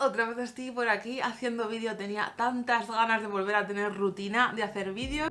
otra vez estoy por aquí haciendo vídeo, tenía tantas ganas de volver a tener rutina de hacer vídeos.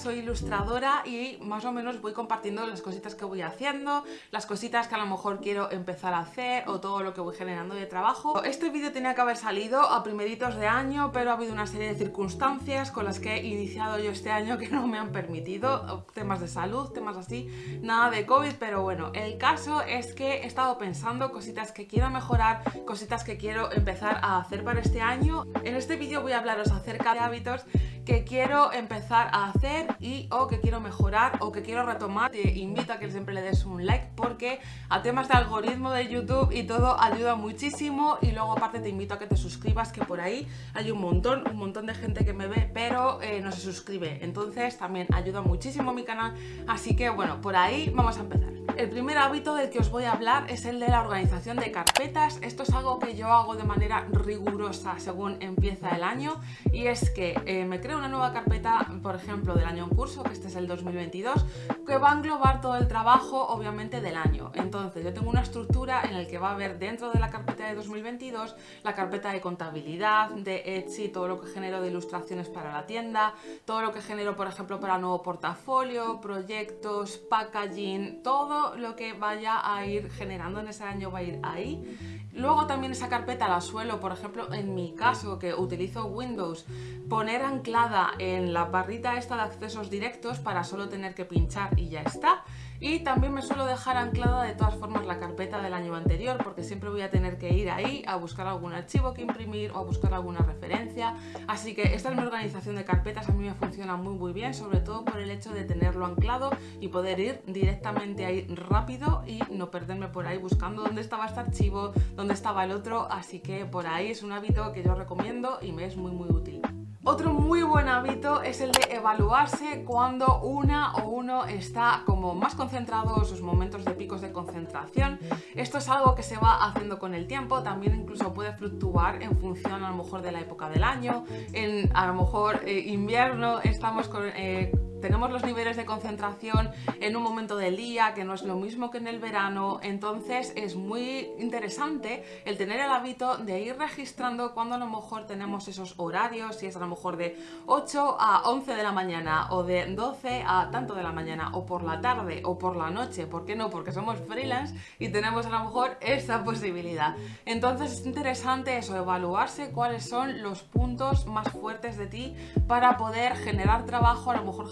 Soy ilustradora y más o menos voy compartiendo las cositas que voy haciendo, las cositas que a lo mejor quiero empezar a hacer o todo lo que voy generando de trabajo. Este vídeo tenía que haber salido a primeritos de año, pero ha habido una serie de circunstancias con las que he iniciado yo este año que no me han permitido, temas de salud, temas así, nada de COVID, pero bueno, el caso es que he estado pensando cositas que quiero mejorar, cositas que quiero empezar a hacer para este año. En este vídeo voy a hablaros acerca de hábitos que quiero empezar a hacer y o que quiero mejorar o que quiero retomar, te invito a que siempre le des un like porque a temas de algoritmo de YouTube y todo ayuda muchísimo y luego aparte te invito a que te suscribas que por ahí hay un montón, un montón de gente que me ve pero eh, no se suscribe, entonces también ayuda muchísimo mi canal, así que bueno, por ahí vamos a empezar. El primer hábito del que os voy a hablar es el de la organización de carpetas. Esto es algo que yo hago de manera rigurosa según empieza el año y es que eh, me creo una nueva carpeta, por ejemplo, del año en curso, que este es el 2022, que va a englobar todo el trabajo, obviamente, del año. Entonces, yo tengo una estructura en la que va a haber dentro de la carpeta de 2022 la carpeta de contabilidad, de Etsy, todo lo que genero de ilustraciones para la tienda, todo lo que genero, por ejemplo, para nuevo portafolio, proyectos, packaging, todo lo que vaya a ir generando en ese año va a ir ahí. Luego también esa carpeta la suelo, por ejemplo, en mi caso que utilizo Windows, poner anclada en la barrita esta de accesos directos para solo tener que pinchar y ya está. Y también me suelo dejar anclada de todas formas la carpeta del año anterior porque siempre voy a tener que ir ahí a buscar algún archivo que imprimir o a buscar alguna referencia. Así que esta es mi organización de carpetas, a mí me funciona muy muy bien, sobre todo por el hecho de tenerlo anclado y poder ir directamente ahí rápido y no perderme por ahí buscando dónde estaba este archivo, dónde estaba el otro, así que por ahí es un hábito que yo recomiendo y me es muy muy útil. Otro muy buen hábito es el de evaluarse cuando una o uno está como más concentrado en sus momentos de picos de concentración. Esto es algo que se va haciendo con el tiempo, también incluso puede fluctuar en función a lo mejor de la época del año. En a lo mejor eh, invierno estamos con... Eh, tenemos los niveles de concentración en un momento del día que no es lo mismo que en el verano, entonces es muy interesante el tener el hábito de ir registrando cuando a lo mejor tenemos esos horarios, si es a lo mejor de 8 a 11 de la mañana o de 12 a tanto de la mañana o por la tarde o por la noche, ¿por qué no? Porque somos freelance y tenemos a lo mejor esa posibilidad. Entonces es interesante eso, evaluarse cuáles son los puntos más fuertes de ti para poder generar trabajo, a lo mejor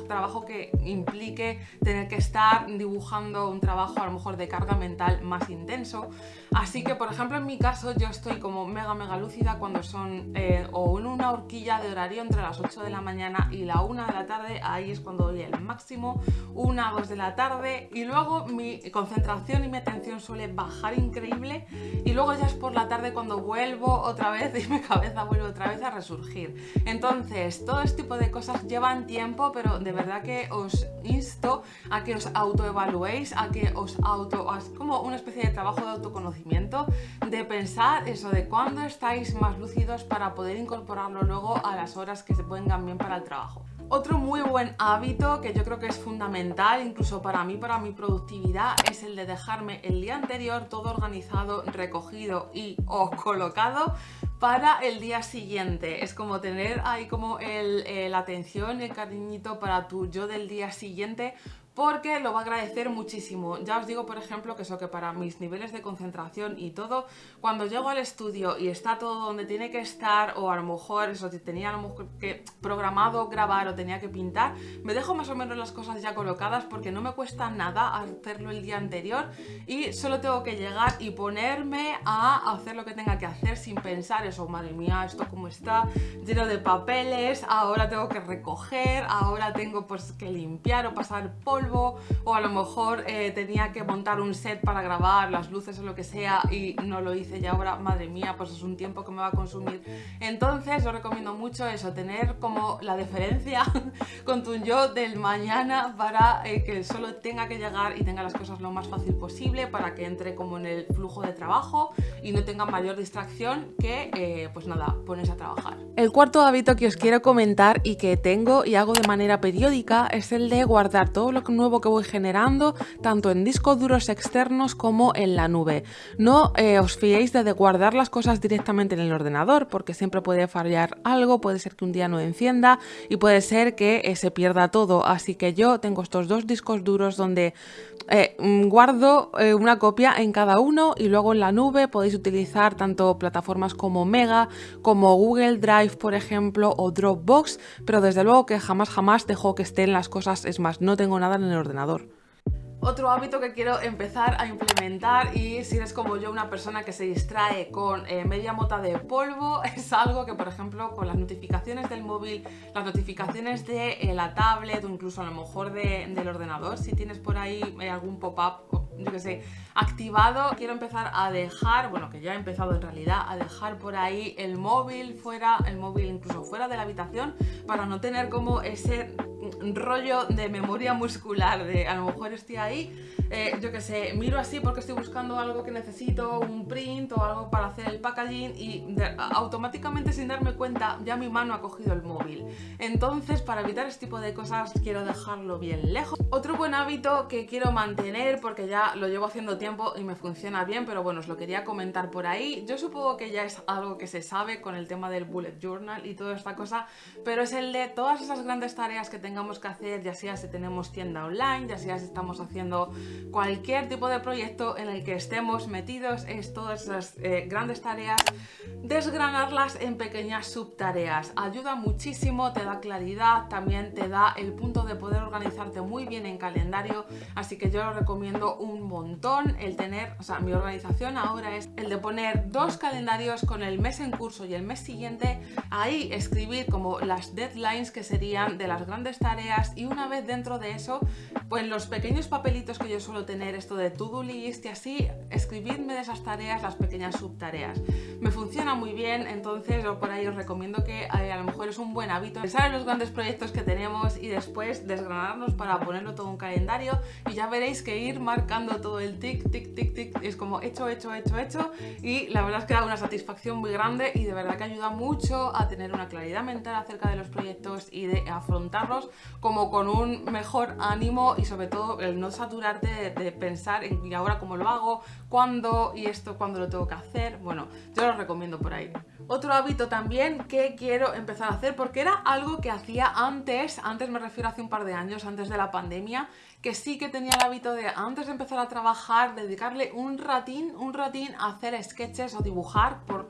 que implique tener que estar dibujando un trabajo a lo mejor de carga mental más intenso. Así que, por ejemplo, en mi caso yo estoy como mega mega lúcida cuando son eh, o en una horquilla de horario entre las 8 de la mañana y la 1 de la tarde, ahí es cuando doy el máximo, 1 a 2 de la tarde y luego mi concentración y mi atención suele bajar increíble y luego ya es por la tarde cuando vuelvo otra vez y mi cabeza vuelve otra vez a resurgir. Entonces, todo este tipo de cosas llevan tiempo, pero de verdad que os insto a que os autoevaluéis, a que os auto... como una especie de trabajo de autoconocimiento, de pensar eso, de cuándo estáis más lúcidos para poder incorporarlo luego a las horas que se pongan bien para el trabajo. Otro muy buen hábito que yo creo que es fundamental, incluso para mí, para mi productividad, es el de dejarme el día anterior todo organizado, recogido y o colocado para el día siguiente. Es como tener ahí como el, la atención, el cariñito para tu yo del día siguiente porque lo va a agradecer muchísimo. Ya os digo, por ejemplo, que eso que para mis niveles de concentración y todo, cuando llego al estudio y está todo donde tiene que estar, o a lo mejor eso, si tenía a lo mejor que programado grabar o tenía que pintar, me dejo más o menos las cosas ya colocadas porque no me cuesta nada hacerlo el día anterior y solo tengo que llegar y ponerme a hacer lo que tenga que hacer sin pensar eso, madre mía, esto como está lleno de papeles, ahora tengo que recoger, ahora tengo pues que limpiar o pasar polvo polvo o a lo mejor eh, tenía que montar un set para grabar las luces o lo que sea y no lo hice y ahora, madre mía, pues es un tiempo que me va a consumir. Entonces os recomiendo mucho eso, tener como la deferencia con tu yo del mañana para eh, que solo tenga que llegar y tenga las cosas lo más fácil posible para que entre como en el flujo de trabajo y no tenga mayor distracción que, eh, pues nada, pones a trabajar. El cuarto hábito que os quiero comentar y que tengo y hago de manera periódica es el de guardar todo lo nuevo que voy generando tanto en discos duros externos como en la nube. No eh, os fiéis de guardar las cosas directamente en el ordenador porque siempre puede fallar algo, puede ser que un día no encienda y puede ser que eh, se pierda todo. Así que yo tengo estos dos discos duros donde eh, mm, guardo una copia en cada uno y luego en la nube podéis utilizar tanto plataformas como Mega, como Google Drive por ejemplo o Dropbox, pero desde luego que jamás jamás dejo que estén las cosas, es más, no tengo nada en el ordenador. Otro hábito que quiero empezar a implementar y si eres como yo una persona que se distrae con eh, media mota de polvo es algo que por ejemplo con las notificaciones del móvil, las notificaciones de eh, la tablet o incluso a lo mejor del ordenador, si tienes por ahí eh, algún pop-up yo que sé, activado, quiero empezar a dejar, bueno que ya he empezado en realidad, a dejar por ahí el móvil fuera, el móvil incluso fuera de la habitación para no tener como ese rollo de memoria muscular, de a lo mejor estoy ahí, eh, yo que sé, miro así porque estoy buscando algo que necesito, un print o algo para hacer el packaging y automáticamente sin darme cuenta ya mi mano ha cogido el móvil. Entonces para evitar este tipo de cosas quiero dejarlo bien lejos. Otro buen hábito que quiero mantener porque ya lo llevo haciendo tiempo y me funciona bien, pero bueno, os lo quería comentar por ahí. Yo supongo que ya es algo que se sabe con el tema del bullet journal y toda esta cosa, pero es el de todas esas grandes tareas que que hacer, ya sea si tenemos tienda online, ya sea si estamos haciendo cualquier tipo de proyecto en el que estemos metidos, es todas esas eh, grandes tareas, desgranarlas en pequeñas subtareas. Ayuda muchísimo, te da claridad, también te da el punto de poder organizarte muy bien en calendario, así que yo lo recomiendo un montón el tener, o sea, mi organización ahora es el de poner dos calendarios con el mes en curso y el mes siguiente, ahí escribir como las deadlines que serían de las grandes tareas y una vez dentro de eso, pues los pequeños papelitos que yo suelo tener, esto de to-do list y así, escribidme de esas tareas las pequeñas subtareas. Me funciona muy bien, entonces por ahí os recomiendo que eh, a lo mejor es un buen hábito pensar en los grandes proyectos que tenemos y después desgranarnos para ponerlo todo en un calendario y ya veréis que ir marcando todo el tic, tic, tic, tic, es como hecho, hecho, hecho, hecho y la verdad es que da una satisfacción muy grande y de verdad que ayuda mucho a tener una claridad mental acerca de los proyectos y de afrontarlos como con un mejor ánimo y sobre todo el no saturarte de, pensar en y ahora cómo lo hago, cuándo y esto cuándo lo tengo que hacer, bueno, yo lo recomiendo por ahí. Otro hábito también que quiero empezar a hacer porque era algo que hacía antes, antes me refiero hace un par de años, antes de la pandemia, que sí que tenía el hábito de antes de empezar a trabajar, dedicarle un ratín, un ratín a hacer sketches o dibujar por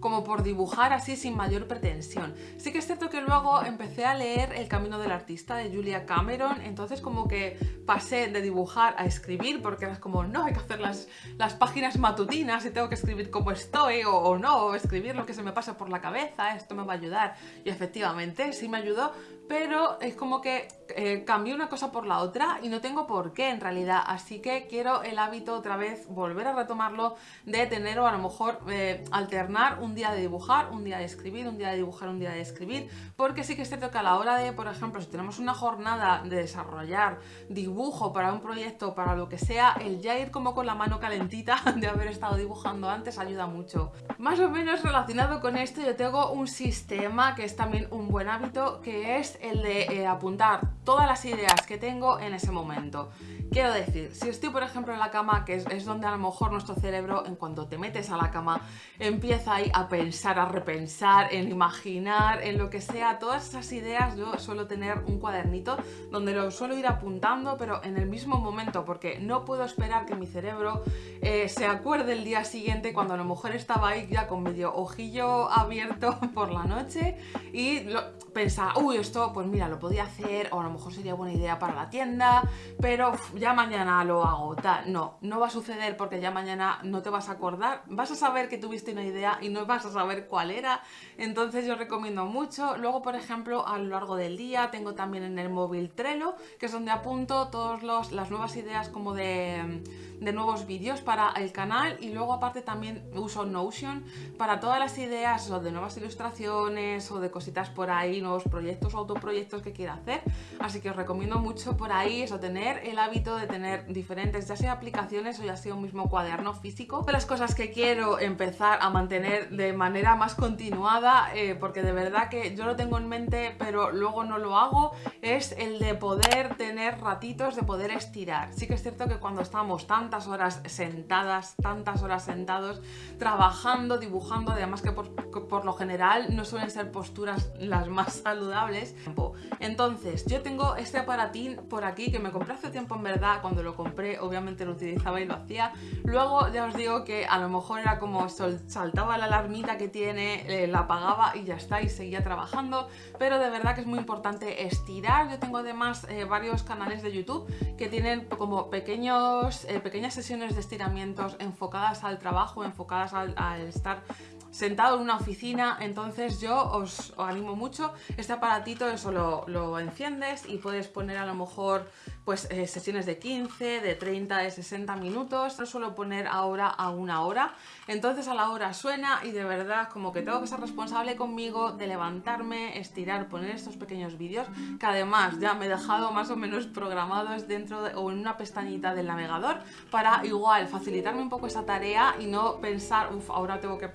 como por dibujar así sin mayor pretensión. Sí que es cierto que luego empecé a leer El camino del artista de Julia Cameron, entonces como que pasé de dibujar a escribir, porque era como, no, hay que hacer las, las páginas matutinas y tengo que escribir como estoy, o, o no, o escribir lo que se me pasa por la cabeza, esto me va a ayudar. Y efectivamente, sí me ayudó, pero es como que eh, cambié una cosa por la otra y no tengo por qué en realidad, así que quiero el hábito otra vez, volver a retomarlo de tener o a lo mejor eh, alternar un día de dibujar, un día de escribir, un día de dibujar, un día de escribir, porque sí que cierto que a la hora de, por ejemplo, si tenemos una jornada de desarrollar dibujo para un proyecto, para lo que sea, el ya ir como con la mano calentita de haber estado dibujando antes ayuda mucho. Más o menos relacionado con esto yo tengo un sistema que es también un buen hábito, que es el de eh, apuntar todas las ideas que tengo en ese momento. Quiero decir, si estoy por ejemplo en la cama, que es, donde a lo mejor nuestro cerebro, en cuanto te metes a la cama, empieza ahí a pensar, a repensar, en imaginar, en lo que sea, todas esas ideas yo suelo tener un cuadernito donde lo suelo ir apuntando, pero en el mismo momento, porque no puedo esperar que mi cerebro eh, se acuerde el día siguiente cuando a lo mejor estaba ahí ya con medio ojillo abierto por la noche y pensar, uy, esto, pues mira, lo podía hacer, o a lo mejor sería buena idea para la tienda, pero ya mañana lo hago, tal. No, no va a suceder porque ya mañana no te vas a acordar, vas a saber que tuviste una idea y no vas a saber cuál era, entonces yo recomiendo mucho. Luego, por ejemplo, a lo largo del día tengo también en el móvil Trello, que es donde apunto todas las nuevas ideas como de, de nuevos vídeos para el canal y luego aparte también uso Notion para todas las ideas o de nuevas ilustraciones o de cositas por ahí, nuevos proyectos o autoproyectos que quiera hacer. Así que os recomiendo mucho por ahí eso, tener el hábito de tener diferentes, ya sea aplicaciones o ya sea un mismo cuaderno físico. De las cosas que quiero empezar a mantener de manera más continuada, eh, porque de verdad que yo lo tengo en mente pero luego no lo hago, es el de poder tener ratitos, de poder estirar. Sí que es cierto que cuando estamos tantas horas sentadas, tantas horas sentados, trabajando, dibujando, además que por, por lo general no suelen ser posturas las más saludables. Entonces, yo tengo este aparatín por aquí que me compré hace tiempo en verdad, cuando lo compré obviamente lo utilizaba y lo hacía. Luego ya os digo que a lo mejor era como saltaba la alarmita que tiene, eh, la apagaba y ya está y seguía trabajando, pero de verdad que es muy importante estirar. Yo tengo además eh, varios canales de YouTube que tienen como pequeños, eh, pequeñas sesiones de estiramientos enfocadas al trabajo, enfocadas al, estar sentado en una oficina, entonces yo os, animo mucho. Este aparatito eso lo, enciendes y puedes poner a lo mejor pues eh, sesiones de 15, de 30, de 60 minutos. Lo suelo poner ahora a una hora. Entonces a la hora suena y de verdad como que tengo que ser responsable conmigo de levantarme, estirar, poner estos pequeños vídeos que además ya me he dejado más o menos programados dentro o en una pestañita del navegador para igual facilitarme un poco esa tarea y no pensar, uff, ahora tengo que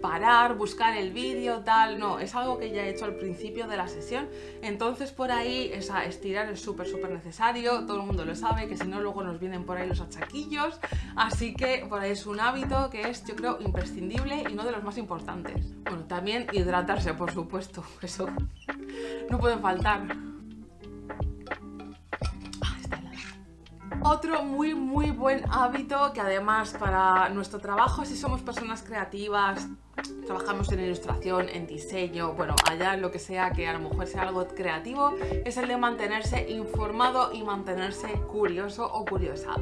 parar, buscar el vídeo, tal, no, es algo que ya he hecho al principio de la sesión, entonces por ahí esa estirar es súper súper necesario, todo el mundo lo sabe, que si no luego nos vienen por ahí los achaquillos, así que por ahí es un hábito que es yo creo imprescindible y uno de los más importantes. Bueno, también hidratarse por supuesto, eso no puede faltar. Otro muy muy buen hábito que además para nuestro trabajo, si somos personas creativas, trabajamos en ilustración, en diseño, bueno, allá lo que sea que a lo mejor sea algo creativo, es el de mantenerse informado y mantenerse curioso o curiosa.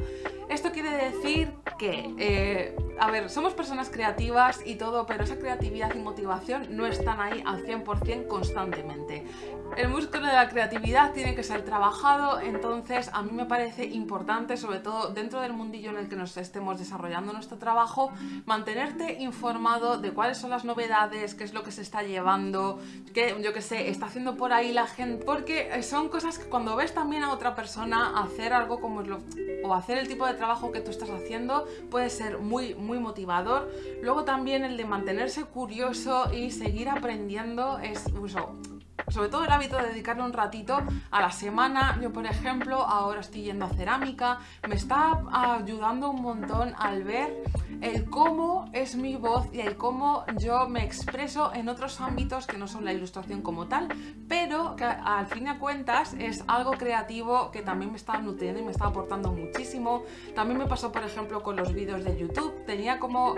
Esto quiere decir que, eh, a ver, somos personas creativas y todo, pero esa creatividad y motivación no están ahí al 100% constantemente. El músculo de la creatividad tiene que ser trabajado, entonces a mí me parece importante, sobre todo dentro del mundillo en el que nos estemos desarrollando nuestro trabajo, mantenerte informado de cuáles son las novedades, qué es lo que se está llevando, qué, yo qué sé, está haciendo por ahí la gente, porque son cosas que cuando ves también a otra persona hacer algo como es lo, o hacer el tipo de trabajo que tú estás haciendo, puede ser muy, muy motivador. Luego también el de mantenerse curioso y seguir aprendiendo es, uso, sobre todo el hábito de dedicarle un ratito a la semana. Yo, por ejemplo, ahora estoy yendo a cerámica, me está ayudando un montón al ver el cómo es mi voz y el cómo yo me expreso en otros ámbitos que no son la ilustración como tal, pero que al fin de cuentas es algo creativo que también me está nutriendo y me está aportando muchísimo. También me pasó, por ejemplo, con los vídeos de YouTube. Tenía como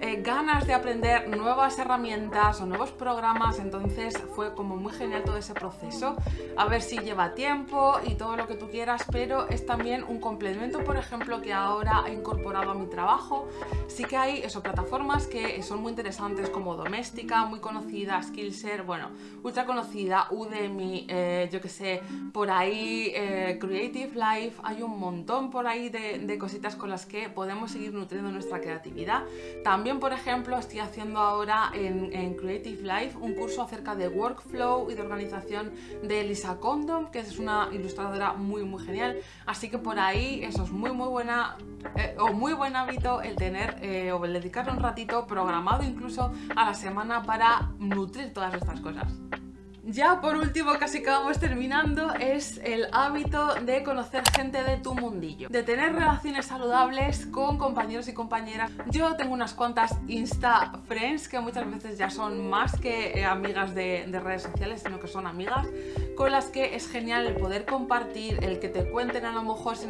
eh, ganas de aprender nuevas herramientas o nuevos programas, entonces fue como muy genial todo ese proceso. A ver si lleva tiempo y todo lo que tú quieras, pero es también un complemento, por ejemplo, que ahora he incorporado a mi trabajo. Sí que hay eso, plataformas que son muy interesantes como Doméstica, muy conocida, Skillshare, bueno, ultra conocida, Udemy, eh, yo que sé, por ahí eh, Creative Life, hay un montón por ahí de, cositas con las que podemos seguir nutriendo nuestra creatividad. También, por ejemplo, estoy haciendo ahora en, en Creative Life un curso acerca de workflow y de organización de Lisa Condom, que es una ilustradora muy muy genial, así que por ahí eso es muy muy buena eh, o muy buen hábito el tener eh, o el dedicarle un ratito programado incluso a la semana para nutrir todas estas cosas. Ya por último, casi que vamos terminando, es el hábito de conocer gente de tu mundillo, de tener relaciones saludables con compañeros y compañeras. Yo tengo unas cuantas Insta Friends que muchas veces ya son más que eh, amigas de, de redes sociales, sino que son amigas con las que es genial el poder compartir, el que te cuenten a lo mejor si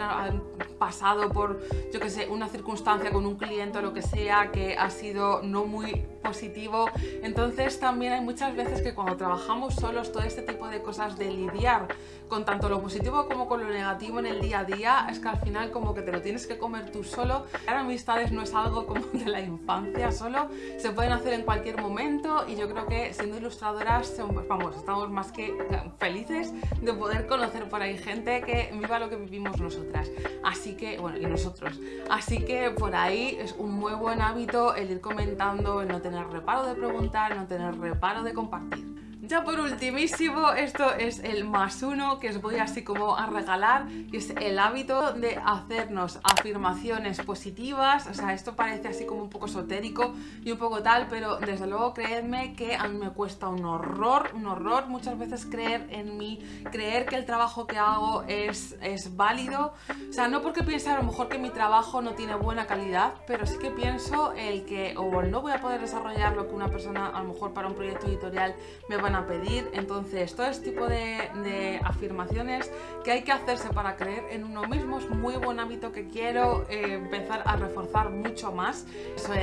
pasado por, yo que sé, una circunstancia con un cliente o lo que sea que ha sido no muy positivo. Entonces también hay muchas veces que cuando trabajamos solos todo este tipo de cosas de lidiar con tanto lo positivo como con lo negativo en el día a día es que al final como que te lo tienes que comer tú solo. Las amistades no es algo como de la infancia solo, se pueden hacer en cualquier momento y yo creo que siendo ilustradoras vamos, estamos más que felices de poder conocer por ahí gente que viva lo que vivimos nosotras. Así que, bueno, y nosotros. Así que por ahí es un muy buen hábito el ir comentando, el no tener reparo de preguntar, no tener reparo de compartir. Ya por ultimísimo, esto es el más uno que os voy así como a regalar y es el hábito de hacernos afirmaciones positivas, o sea, esto parece así como un poco esotérico y un poco tal, pero desde luego creedme que a mí me cuesta un horror, un horror muchas veces creer en mí, creer que el trabajo que hago es, es válido, o sea, no porque piense a lo mejor que mi trabajo no tiene buena calidad, pero sí que pienso el que o no voy a poder desarrollar lo que una persona a lo mejor para un proyecto editorial me van a pedir. Entonces, todo este tipo de, afirmaciones que hay que hacerse para creer en uno mismo es muy buen hábito que quiero eh, empezar a reforzar mucho más.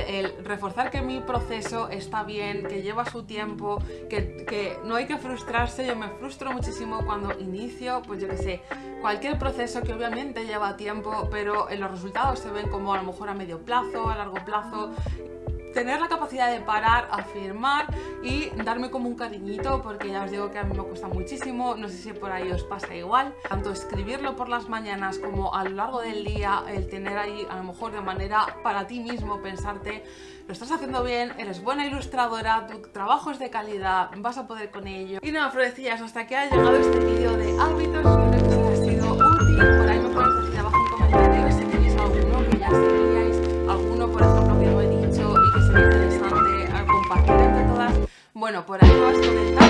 el reforzar que mi proceso está bien, que lleva su tiempo, que, que no hay que frustrarse. Yo me frustro muchísimo cuando inicio, pues yo que sé, cualquier proceso que obviamente lleva tiempo, pero en los resultados se ven como a lo mejor a medio plazo, a largo plazo tener la capacidad de parar, afirmar y darme como un cariñito porque ya os digo que a mí me cuesta muchísimo, no sé si por ahí os pasa igual, tanto escribirlo por las mañanas como a lo largo del día, el tener ahí a lo mejor de manera para ti mismo pensarte lo estás haciendo bien, eres buena ilustradora, tu trabajo es de calidad, vas a poder con ello. Y nada, florecillas, hasta aquí ha llegado este vídeo de hábitos, Bueno, por ahí vas comentando,